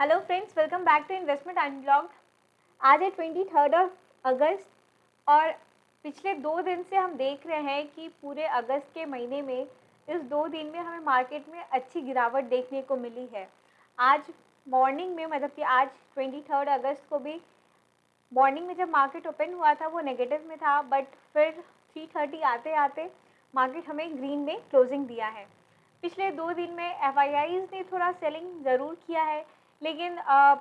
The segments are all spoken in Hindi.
Hello friends welcome back to investment and unblocked आज है ट्वेंटी थर्ड ऑफ़ अगस्त और पिछले दो दिन से हम देख रहे हैं कि पूरे अगस्त के महीने में इस दो दिन में हमें मार्केट में अच्छी गिरावट देखने को मिली है। आज मॉर्निंग में मतलब कि आज ट्वेंटी थर्ड अगस्त को भी मॉर्निंग में जब मार्केट ओपन हुआ था, वो नेगेटिव में था बट फिर थ्री थर्टी आते आते मार्केट हमें ग्रीन में क्लोजिंग दिया है। पिछले दो दिन में एफ़ ने थोड़ा सेलिंग ज़रूर किया है लेकिन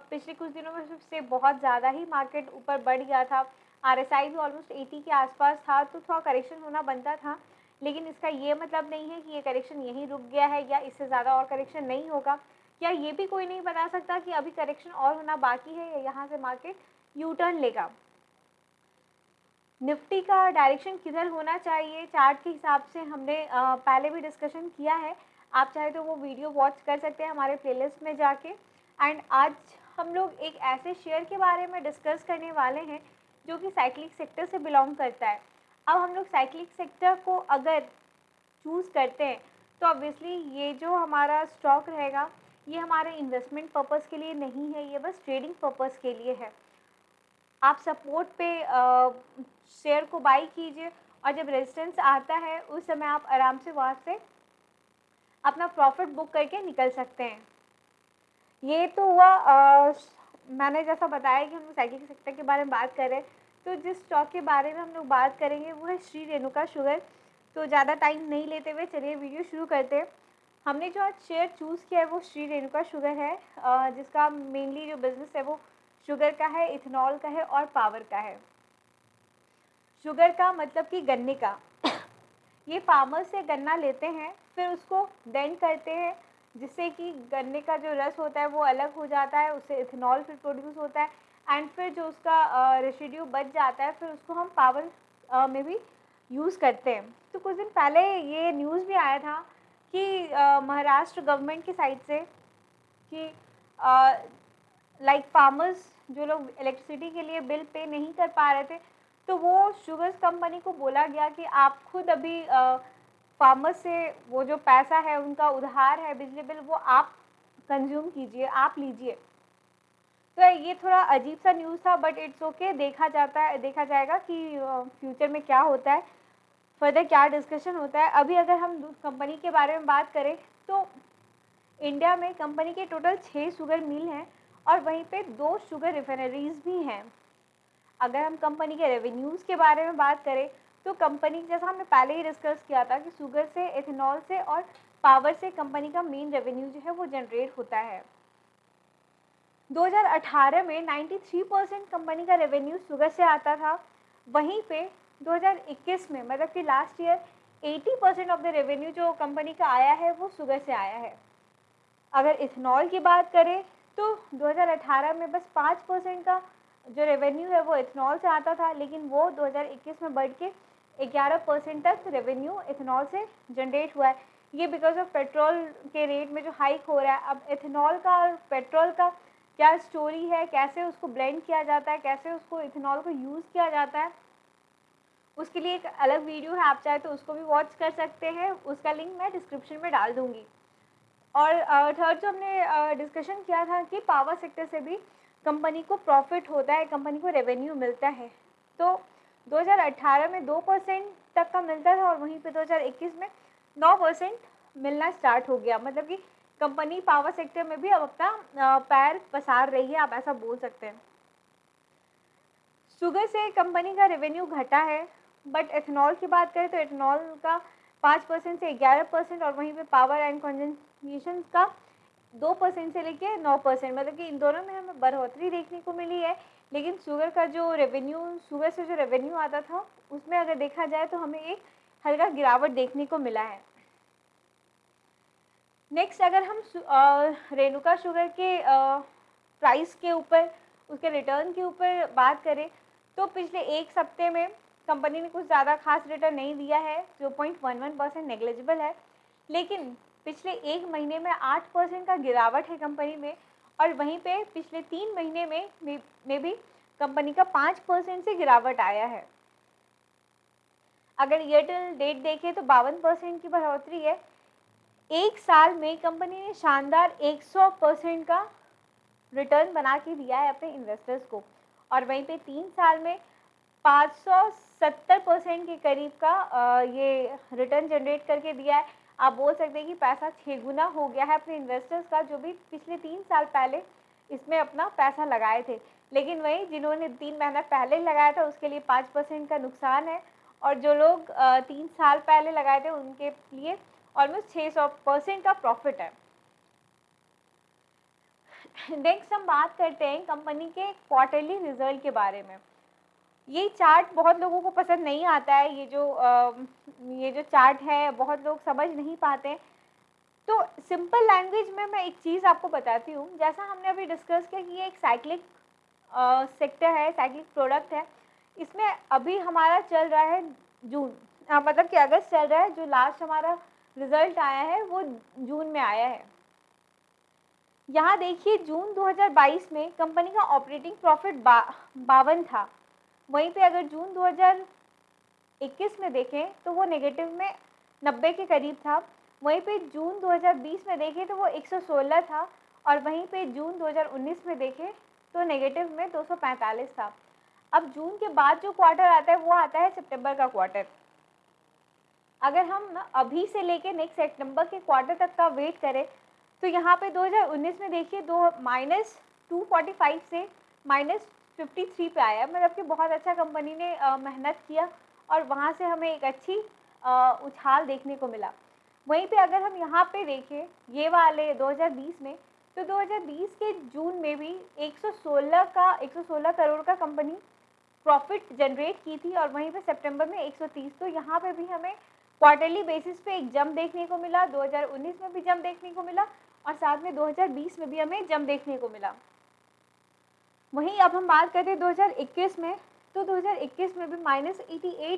पिछले कुछ दिनों में से बहुत ज़्यादा ही मार्केट ऊपर बढ़ गया था। आर एस आई भी ऑलमोस्ट एटी के आसपास था तो थोड़ा करेक्शन होना बनता था। लेकिन इसका ये मतलब नहीं है कि ये करेक्शन यहीं रुक गया है या इससे ज़्यादा और करेक्शन नहीं होगा। या ये भी कोई नहीं बता सकता कि अभी करेक्शन और होना बाकी है या यहाँ से मार्केट यू टर्न लेगा? निफ्टी का डायरेक्शन किधर होना चाहिए? चार्ट के हिसाब से हमने पहले भी डिस्कशन किया है। आप चाहे तो वो वीडियो वॉच कर सकते हैं हमारे प्लेलिस्ट में जाके। एंड आज हम लोग एक ऐसे शेयर के बारे में डिस्कस करने वाले हैं, जो कि साइक्लिक सेक्टर से बिलोंग करता है। अब हम लोग साइक्लिक सेक्टर को अगर चूज़ करते हैं तो ऑब्वियसली ये जो हमारा स्टॉक रहेगा, ये हमारे इन्वेस्टमेंट पर्पज़ के लिए नहीं है, ये बस ट्रेडिंग पर्पज़ के लिए है। आप सपोर्ट पे शेयर को बाई कीजिए और जब रेजिस्टेंस आता है, उस समय आप आराम से वहाँ से अपना प्रॉफिट बुक करके निकल सकते हैं। ये तो हुआ आ, मैंने जैसा बताया कि हम साइकिल सेक्टर के बारे में बात कर तो जिस स्टॉक के बारे में हम लोग बात करेंगे वो है श्री रेणुका शुगर। तो ज़्यादा टाइम नहीं लेते हुए चलिए वीडियो शुरू करते हैं। हमने जो आज शेयर चूज़ किया है वो श्री रेणुका शुगर है जिसका मेनली जो बिज़नेस है वो शुगर का है इथेनॉल का है और पावर का है। शुगर का मतलब कि गन्ने का। ये फार्मर से गन्ना लेते हैं फिर उसको डेंट करते हैं जिससे कि गन्ने का जो रस होता है वो अलग हो जाता है, उससे इथेनॉल फिर प्रोड्यूस होता है एंड फिर जो उसका रेसिड्यू बच जाता है, फिर उसको हम पावर में भी यूज़ करते हैं। तो कुछ दिन पहले ये न्यूज़ भी आया था कि महाराष्ट्र गवर्नमेंट की साइड से कि लाइक फार्मर्स जो लोग इलेक्ट्रिसिटी के लिए बिल पे नहीं कर पा रहे थे तो वो शुगर्स कंपनी को बोला गया कि आप खुद अभी फार्मर से वो जो पैसा है, उनका उधार है, बिजली बिल, वो आप कंज्यूम कीजिए, आप लीजिए। तो ये थोड़ा अजीब सा न्यूज़ था बट इट्स ओके देखा जाता है, देखा जाएगा कि फ्यूचर में क्या होता है। फर्दर क्या डिस्कशन होता है? अभी अगर हम कंपनी के बारे में बात करें तो इंडिया में कंपनी के टोटल छः शुगर मिल हैं और वहीं पे दो शुगर रिफाइनरीज भी हैं। अगर हम कंपनी के रेवेन्यूज़ के बारे में बात करें तो कंपनी जैसा हमने पहले ही डिस्कस किया था कि शुगर से एथेनॉल से और पावर से कंपनी का मेन रेवेन्यू जो है वो जनरेट होता है। 2018 में 93 परसेंट कंपनी का रेवेन्यू शुगर से आता था। वहीं पे 2021 में मतलब कि last year 80 percent of the revenue जो कंपनी का आया है, वो शुगर से आया है। अगर इथेनॉल की बात करें तो 2018 में बस 5 परसेंट का जो रेवेन्यू है वो इथेनॉल से आता था, लेकिन वो 2021 में बढ़ के ग्यारह परसेंट तक रेवेन्यू इथेनॉल से जनरेट हुआ है। ये बिकॉज़ ऑफ़ पेट्रोल के रेट में जो हाइक हो रहा है, अब इथेनॉल का और पेट्रोल का क्या स्टोरी है? कैसे उसको ब्लेंड किया जाता है? कैसे उसको इथेनॉल को यूज़ किया जाता है? उसके लिए एक अलग वीडियो है, आप चाहे तो उसको भी वॉच कर सकते हैं। उसका लिंक मैं डिस्क्रिप्शन में डाल दूँगी। और थर्ड जो हमने डिस्कशन किया था कि पावर सेक्टर से भी कंपनी को प्रॉफिट होता है कंपनी को रेवेन्यू मिलता है। तो 2018 में दो परसेंट तक का मिलता था और वहीं पे 2021 में नौ परसेंट मिलना स्टार्ट हो गया। मतलब कि कंपनी पावर सेक्टर में भी अब अपना पैर पसार रही है, आप ऐसा बोल सकते हैं। शुगर से कंपनी का रेवेन्यू घटा है बट एथेनॉल की बात करें तो एथेनॉल का पाँच परसेंट से ग्यारह परसेंट और वहीं पे पावर एंड कंजन का दो परसेंट से लेके नौ परसेंट मतलब कि इन दोनों में हमें बढ़ोतरी देखने को मिली है। लेकिन शुगर का जो रेवेन्यू शुगर से जो रेवेन्यू आता था, उसमें अगर देखा जाए तो हमें एक हल्का गिरावट देखने को मिला है। नेक्स्ट अगर हम रेणुका शुगर के प्राइस के ऊपर, उसके रिटर्न के ऊपर बात करें तो पिछले एक सप्ते में कंपनी ने कुछ ज़्यादा खास रिटर्न नहीं दिया है, जो point one one percent negligible है। लेकिन पिछले एक महीने में आठ परसेंट का गिरावट है कंपनी में और वहीं पे पिछले तीन महीने में में भी कंपनी का पाँच परसेंट से गिरावट आया है। अगर एयरटेल डेट देखें तो बावन परसेंट की बढ़ोतरी है। एक साल में कंपनी ने शानदार 100 परसेंट का रिटर्न बना के दिया है अपने इन्वेस्टर्स को और वहीं पे तीन साल में 570 परसेंट के करीब का ये रिटर्न जनरेट करके दिया है। आप बोल सकते हैं कि पैसा छः गुना हो गया है अपने इन्वेस्टर्स का, जो भी पिछले तीन साल पहले इसमें अपना पैसा लगाए थे। लेकिन वही जिन्होंने तीन महीना पहले लगाया था, उसके लिए पाँच परसेंट का नुकसान है। और जो लोग तीन साल पहले लगाए थे, उनके लिए ऑलमोस्ट छः सौ परसेंट का प्रॉफिट है। नेक्स्ट हम बात करते हैं कंपनी के क्वार्टरली रिज़ल्ट के बारे में। ये चार्ट बहुत लोगों को पसंद नहीं आता है ये जो आ, ये जो चार्ट है बहुत लोग समझ नहीं पाते। तो सिंपल लैंग्वेज में मैं एक चीज़ आपको बताती हूँ। जैसा हमने अभी डिस्कस किया कि ये एक साइक्लिक सेक्टर है साइक्लिक प्रोडक्ट है। इसमें अभी हमारा चल रहा है जून। आ, मतलब कि अगस्त चल रहा है जो लास्ट हमारा रिज़ल्ट आया है वो जून में आया है। यहाँ देखिए जून 2022 में कंपनी का ऑपरेटिंग प्रॉफिट बा बावन था। वहीं पे अगर जून 2021 में देखें तो वो नेगेटिव में 90 के करीब था। वहीं पे जून 2020 में देखें तो वो 116 था। और वहीं पे जून 2019 में देखें तो नेगेटिव में 245 था। अब जून के बाद जो क्वार्टर आता है, वो आता है सितंबर का क्वार्टर अगर हम अभी से लेके नेक्स्ट सितंबर के क्वार्टर तक का वेट करें तो यहाँ पे 2019 में देखिए, दो माइनस टू से माइनस फिफ्टी थ्री पे आया मतलब कि बहुत अच्छा कंपनी ने मेहनत किया और वहाँ से हमें एक अच्छी उछाल देखने को मिला। वहीं पे अगर हम यहाँ पे देखें, ये वाले 2020 में तो 2020 के जून में भी 116 का 116 करोड़ का कंपनी प्रॉफिट जनरेट की थी और वहीं पे सितंबर में 130 तो यहाँ पे भी हमें क्वार्टरली बेसिस पे एक जम देखने को मिला 2019 में भी जम देखने को मिला और साथ में 2020 में भी हमें जम देखने को मिला। वहीं अब हम बात करते हैं 2021 में। तो 2021 में भी माइनस एटी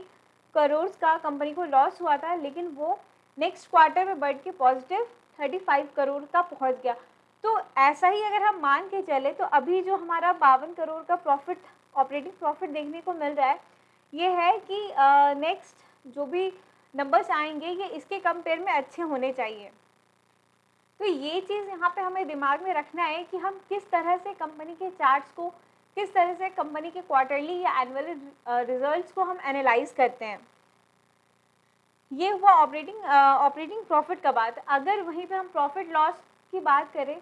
करोड़ का कंपनी को लॉस हुआ था, लेकिन वो नेक्स्ट क्वार्टर में बढ़ के पॉजिटिव 35 करोड़ का पहुँच गया। तो ऐसा ही अगर हम मान के चले तो अभी जो हमारा बावन करोड़ का प्रॉफिट ऑपरेटिंग प्रॉफिट देखने को मिल रहा है, ये है कि नेक्स्ट जो भी नंबर्स आएँगे, ये इसके कंपेयर में अच्छे होने चाहिए। तो ये चीज़ यहाँ पे हमें दिमाग में रखना है कि हम किस तरह से कंपनी के चार्ट्स को, किस तरह से कंपनी के क्वार्टरली या एनुअल रिजल्ट्स को हम एनालाइज करते हैं। ये हुआ ऑपरेटिंग ऑपरेटिंग प्रॉफिट का बात। अगर वहीं पे हम प्रॉफिट लॉस की बात करें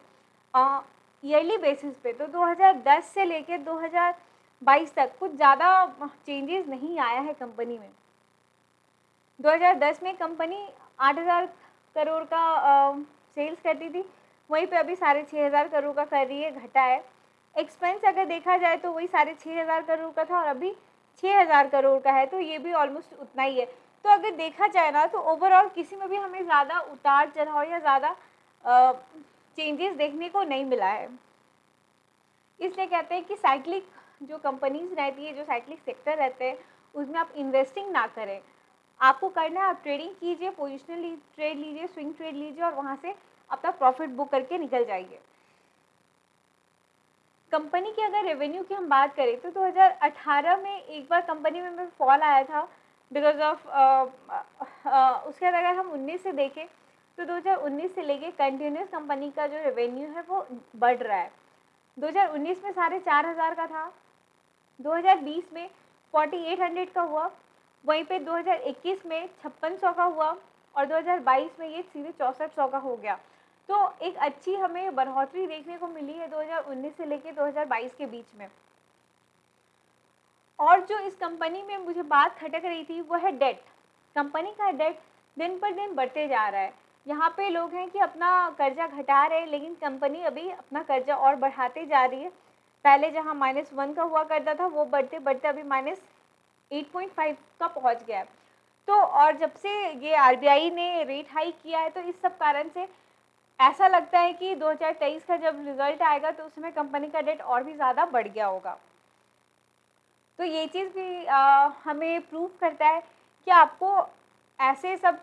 ईयरली बेसिस पे तो 2010 से लेकर 2022 तक कुछ ज़्यादा चेंजेस नहीं आया है कंपनी में। 2010 में कंपनी 8000 करोड़ का सेल्स करती थी, वहीं पे अभी साढ़े छः हज़ार करोड़ का कर रही है, घटा है। एक्सपेंस अगर देखा जाए तो वही साढ़े छः हज़ार करोड़ का था और अभी छः हज़ार करोड़ का है तो ये भी ऑलमोस्ट उतना ही है। तो अगर देखा जाए ना तो ओवरऑल किसी में भी हमें ज़्यादा उतार चढ़ाव या ज़्यादा चेंजेस देखने को नहीं मिला है। इसलिए कहते हैं कि साइक्लिक जो कंपनीज़ रहती है, जो साइक्लिक सेक्टर रहते हैं, उसमें आप इन्वेस्टिंग ना करें। आपको करना है, आप ट्रेडिंग कीजिए पोजिशनल ट्रेड लीजिए स्विंग ट्रेड लीजिए और वहाँ से अपना प्रॉफिट बुक करके निकल जाइए कंपनी की अगर रेवेन्यू की हम बात करें तो 2018 में एक बार कंपनी में फॉल आया था बिकॉज़ ऑफ़ उसके बाद अगर हम 19 से देखें तो 2019 से लेके कंटिन्यूस कंपनी का जो रेवेन्यू है वो बढ़ रहा है। 2019 में साढ़े चार हज़ार का था 2020 में 4800 का हुआ, वहीं पे 2021 में छप्पन का हुआ और 2022 में ये सीधे चौंसठ का हो गया। तो एक अच्छी हमें बढ़ोतरी देखने को मिली है 2019 से लेकर 2022 के बीच में। और जो इस कंपनी में मुझे बात खटक रही थी वो है डेट कंपनी का डेट दिन पर दिन बढ़ते जा रहा है। यहाँ पे लोग हैं कि अपना कर्जा घटा रहे हैं, लेकिन कंपनी अभी अपना कर्जा और बढ़ाते जा रही है। पहले जहाँ माइनस वन का हुआ करता था, वो बढ़ते बढ़ते अभी माइनस एट पॉइंट फाइव का पहुँच गया है। तो और जब से ये आरबीआई ने रेट हाई किया है तो इस सब कारण से ऐसा लगता है कि 2023 का जब रिज़ल्ट आएगा तो उसमें कंपनी का डेट और भी ज़्यादा बढ़ गया होगा। तो ये चीज़ भी आ, हमें प्रूव करता है कि आपको ऐसे सब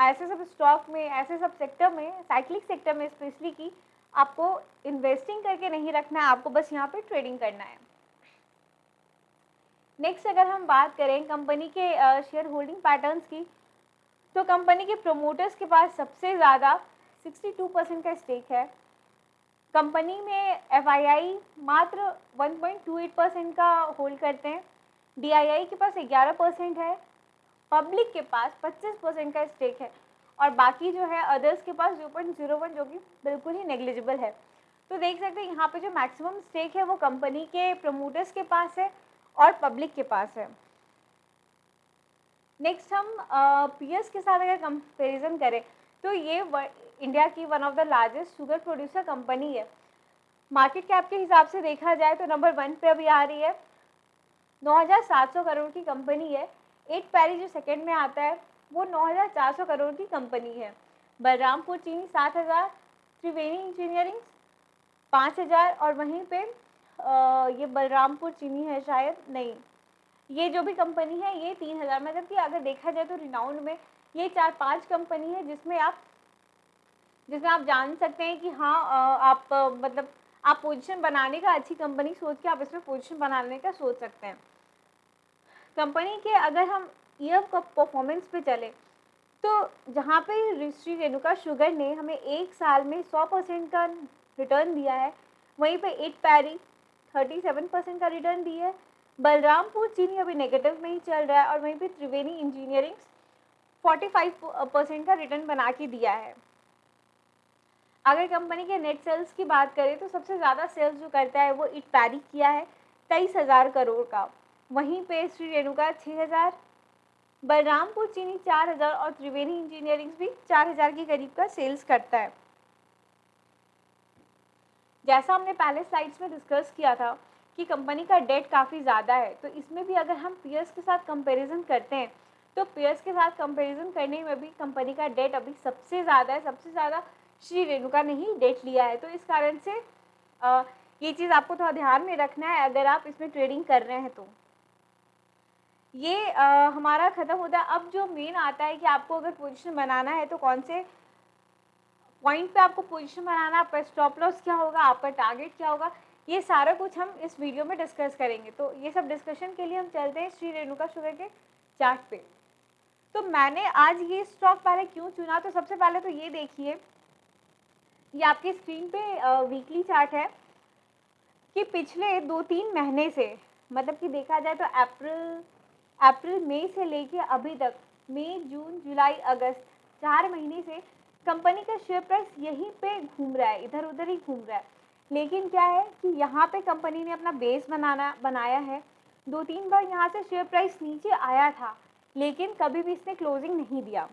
ऐसे सब स्टॉक में ऐसे सब सेक्टर में साइक्लिक सेक्टर में स्पेशली की आपको इन्वेस्टिंग करके नहीं रखना है आपको बस यहाँ पे ट्रेडिंग करना है। नेक्स्ट अगर हम बात करें कंपनी के शेयर होल्डिंग पैटर्न्स की तो कंपनी के प्रोमोटर्स के पास सबसे ज़्यादा 62 परसेंट का स्टेक है। कंपनी में एफआईआई मात्र 1.28 परसेंट का होल्ड करते हैं। डी के पास 11 परसेंट है। पब्लिक के पास 25 परसेंट का स्टेक है। और बाकी जो है अदर्स के पास 0.01 जो कि बिल्कुल ही नेग्लिजिबल है। तो देख सकते हैं, यहाँ पे जो मैक्सिमम स्टेक है वो कंपनी के प्रमोटर्स के पास है और पब्लिक के पास है। नेक्स्ट हम पीएस के साथ अगर कंपेरिजन करें तो ये इंडिया की one of the largest sugar producer company है। मार्केट कैप के हिसाब से देखा जाए तो नंबर वन पे अभी आ रही है। 9,700 करोड़ की कंपनी है। एट पैरी जो सेकंड में आता है वो 9,400 करोड़ की कंपनी है। बलरामपुर चीनी सात हज़ार त्रिवेणी इंजीनियरिंग पाँच हज़ार और वहीं पे आ, ये बलरामपुर चीनी है शायद नहीं। ये जो भी कंपनी है ये तीन हज़ार मतलब कि अगर देखा जाए तो रिनाउंड में ये चार पाँच कंपनी है जिसमें आप जिसमें आप जान सकते हैं कि हाँ आप मतलब आप पोजीशन बनाने का अच्छी कंपनी सोच के आप इसमें पोजीशन बनाने का सोच सकते हैं। कंपनी के अगर हम ईयर का परफॉर्मेंस पे चले तो जहाँ पे श्री रेणुका शुगर ने हमें एक साल में सौ परसेंट का रिटर्न दिया है, वहीं पे at Parry thirty seven percent का रिटर्न दिया है, बलरामपुर चीनी अभी नेगेटिव में ही चल रहा है और वहीं पे त्रिवेणी इंजीनियरिंग्स 45 परसेंट का रिटर्न बना के दिया है। अगर कंपनी के नेट सेल्स की बात करें तो सबसे ज़्यादा सेल्स जो करता है वो इट पैरी किया है, तेईस हज़ार करोड़ का। वहीं पे श्री रेणुका छः हज़ार, बलरामपुर चीनी चार हज़ार और त्रिवेणी इंजीनियरिंग भी चार हज़ार के करीब का सेल्स करता है। जैसा हमने पहले स्लाइड्स में डिस्कस किया था कि कंपनी का डेट काफ़ी ज़्यादा है तो इसमें भी अगर हम पीयर्स के साथ कंपेरिजन करते हैं तो पीयर्स के साथ कंपैरिजन करने में भी कंपनी का डेट अभी सबसे ज़्यादा है सबसे ज़्यादा श्री रेणुका ने ही डेट लिया है। तो इस कारण से आ, ये चीज़ आपको थोड़ा ध्यान में रखना है अगर आप इसमें ट्रेडिंग कर रहे हैं तो। ये आ, हमारा ख़त्म होता है। अब जो मेन आता है कि आपको अगर पोजीशन बनाना है तो कौन से पॉइंट पे आपको पोजीशन बनाना आपका स्टॉप लॉस क्या होगा? आपका टारगेट क्या होगा? ये सारा कुछ हम इस वीडियो में डिस्कस करेंगे। तो ये सब डिस्कशन के लिए हम चलते हैं श्री रेणुका शुगर के चार्ट पे। तो मैंने आज ये स्टॉक पहले क्यों चुना? तो सबसे पहले तो ये देखिए, ये आपकी स्क्रीन पे वीकली चार्ट है कि पिछले दो तीन महीने से मतलब कि देखा जाए तो अप्रैल अप्रैल मई से लेके अभी तक मई जून जुलाई अगस्त चार महीने से कंपनी का शेयर प्राइस यहीं पे घूम रहा है इधर उधर ही घूम रहा है। लेकिन क्या है कि यहाँ पे कंपनी ने अपना बेस बनाना, बनाया है। दो तीन बार यहाँ से शेयर प्राइस नीचे आया था। लेकिन कभी भी इसने क्लोजिंग नहीं दिया।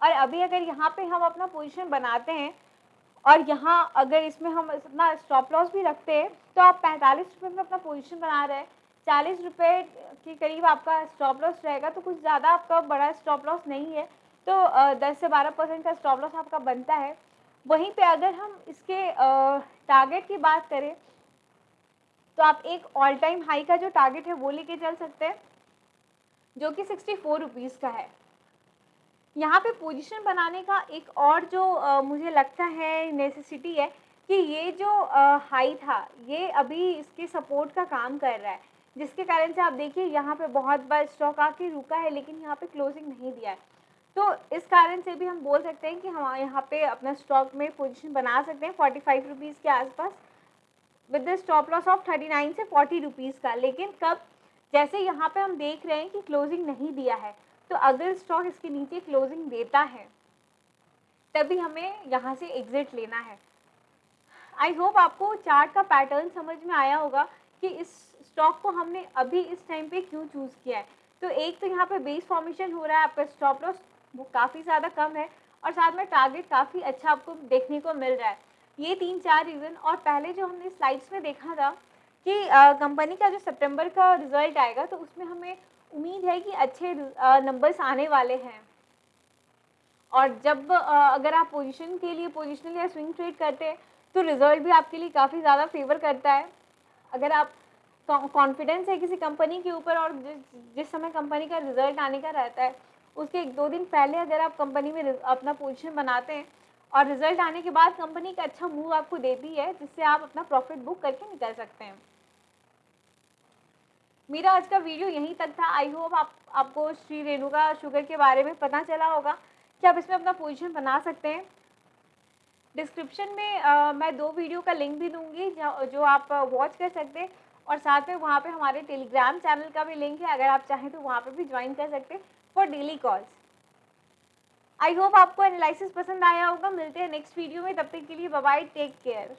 और अभी अगर यहाँ पे हम अपना पोजीशन बनाते हैं, और यहाँ अगर इसमें हम अपना स्टॉप लॉस भी रखते हैं तो आप पैंतालीस रुपये में अपना पोजीशन बना रहे हैं। चालीस रुपये के करीब आपका स्टॉप लॉस रहेगा तो कुछ ज़्यादा आपका बड़ा स्टॉप लॉस नहीं है। तो दस से बारह परसेंट का स्टॉप लॉस आपका बनता है। वहीं पे अगर हम इसके टारगेट की बात करें तो आप एक ऑल टाइम हाई का जो टारगेट है, वो लेके चल सकते हैं। जो कि सिक्सटी फोर रुपीज़ का है। यहाँ पे पोजीशन बनाने का एक और जो आ, मुझे लगता है नेसेसिटी है कि ये जो हाई था ये अभी इसके सपोर्ट का काम कर रहा है। जिसके कारण से आप देखिए यहाँ पे बहुत बार स्टॉक आके रुका है लेकिन यहाँ पे क्लोजिंग नहीं दिया है। तो इस कारण से भी हम बोल सकते हैं कि हम यहाँ पे अपना स्टॉक में पोजीशन बना सकते हैं फोर्टी फाइव रुपीज़ के आसपास with the stop loss of thirty nine से फोर्टी रुपीज़ का। लेकिन कब जैसे यहाँ पे हम देख रहे हैं कि क्लोजिंग नहीं दिया है तो अगर स्टॉक इसके नीचे क्लोजिंग देता है। तभी हमें यहाँ से एग्ज़िट लेना है। आई होप आपको चार्ट का पैटर्न समझ में आया होगा कि इस स्टॉक को हमने अभी इस टाइम पे क्यों चूज़ किया है। तो एक तो यहाँ पे बेस फॉर्मेशन हो रहा है, आपका स्टॉप लॉस वो काफ़ी ज़्यादा कम है और साथ में टारगेट काफ़ी अच्छा आपको देखने को मिल रहा है। ये तीन चार रीज़न और पहले जो हमने स्लाइड्स में देखा था कि कंपनी का जो सितंबर का रिज़ल्ट आएगा तो उसमें हमें उम्मीद है कि अच्छे नंबर्स आने वाले हैं। और जब अगर आप पोजीशन के लिए पोजिशनल या स्विंग ट्रेड करते हैं तो रिज़ल्ट भी आपके लिए काफ़ी ज़्यादा फेवर करता है। अगर आप कॉन्फिडेंस है किसी कंपनी के ऊपर और जिस जिस समय कंपनी का रिज़ल्ट आने का रहता है, उसके एक दो दिन पहले अगर आप कंपनी में अपना पोजीशन बनाते हैं और रिज़ल्ट आने के बाद कंपनी का अच्छा मूव आपको देती है जिससे आप अपना प्रॉफिट बुक करके निकल सकते हैं। मेरा आज का वीडियो यहीं तक था। आई होप आप आपको श्री रेणुका शुगर के बारे में पता चला होगा कि आप इसमें अपना पोजीशन बना सकते हैं। डिस्क्रिप्शन में आ, मैं दो वीडियो का लिंक भी दूँगी जो आप वॉच कर सकते हैं। और साथ में वहाँ पे हमारे टेलीग्राम चैनल का भी लिंक है अगर आप चाहें तो वहाँ पे भी ज्वाइन कर सकते हैं for daily calls. I hope आपको एनालिसिस पसंद आया होगा। मिलते हैं नेक्स्ट वीडियो में। तब तक के लिए बाय टेक केयर